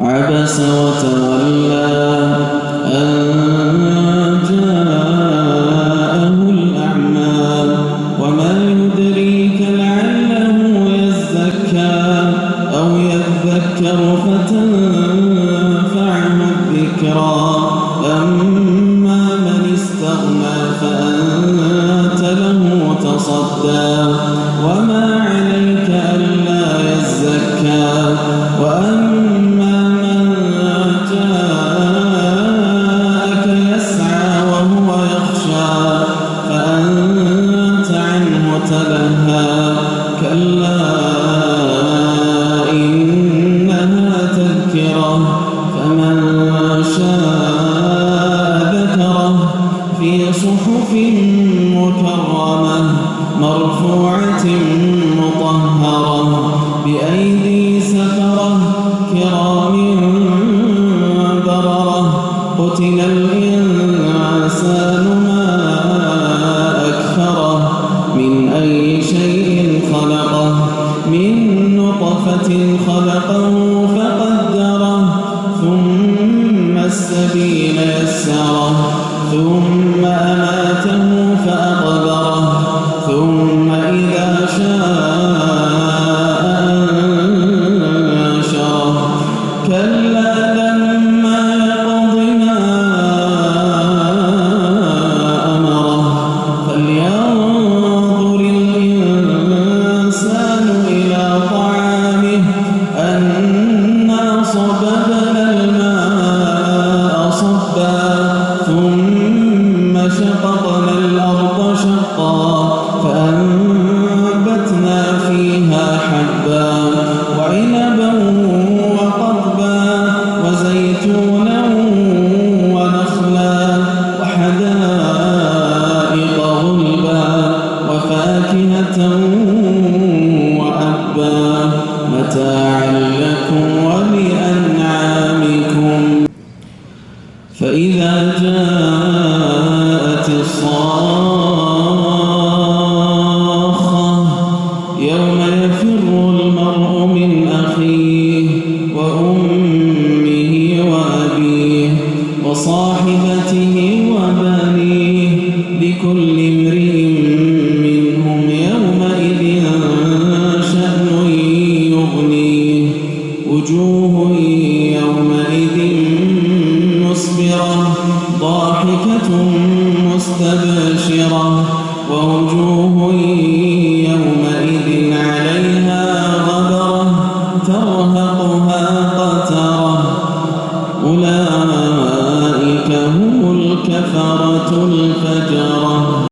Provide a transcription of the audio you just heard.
عبس وتولى أن جاءه الأعمى وما يدريك لعله يزكى أو يذكر فتنفعه الذكرى أما من استغنى فأنت له تصدى وما عليك صحف مكرمة مرفوعة مطهرة بأيدي سفرة كرام بررة. قتل الإنسان ما أكثره من أي شيء خلقه؟ من نطفة خلقه فقدره. ثم السبيل يسره ثم وحدائق غلبا وفاكهة وأبا. متاعا لكم ولأنعامكم. فإذا جاءت الصاخة يوم يفر المرء من أخيه وأمه وأبيه وصاحبته وبنيه لكل امرئ منهم يومئذ شأن يغنيه. وجوه يومئذ مسبرة ضاحكة مستبشرة. ووجوه يومئذ عليها غبرة ترهقها قترة. أولئك الكفرة الفجرة.